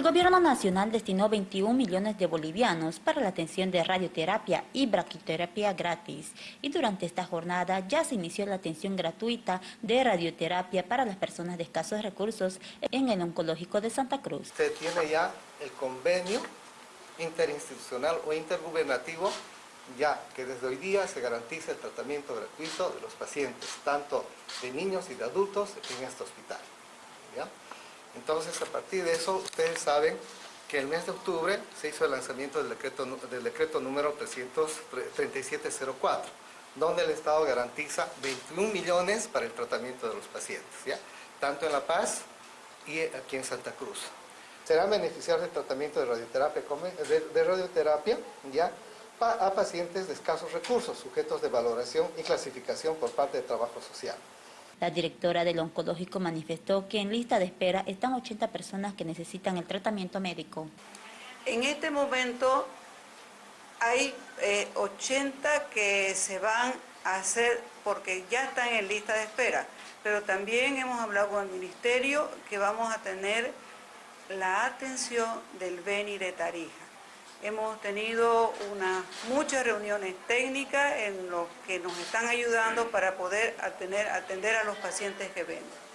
El Gobierno Nacional destinó 21 millones de bolivianos para la atención de radioterapia y braquiterapia gratis. Y durante esta jornada ya se inició la atención gratuita de radioterapia para las personas de escasos recursos en el Oncológico de Santa Cruz. Se tiene ya el convenio interinstitucional o intergubernativo ya que desde hoy día se garantiza el tratamiento gratuito de los pacientes, tanto de niños y de adultos en este hospital. Entonces, a partir de eso, ustedes saben que el mes de octubre se hizo el lanzamiento del decreto, del decreto número 33704, donde el Estado garantiza 21 millones para el tratamiento de los pacientes, ¿ya? tanto en La Paz y aquí en Santa Cruz. Serán beneficiarios del tratamiento de radioterapia, de radioterapia ¿ya? a pacientes de escasos recursos, sujetos de valoración y clasificación por parte de Trabajo Social. La directora del oncológico manifestó que en lista de espera están 80 personas que necesitan el tratamiento médico. En este momento hay 80 eh, que se van a hacer porque ya están en lista de espera, pero también hemos hablado con el ministerio que vamos a tener la atención del Beni de Tarija. Hemos tenido muchas reuniones técnicas en los que nos están ayudando para poder atender, atender a los pacientes que ven.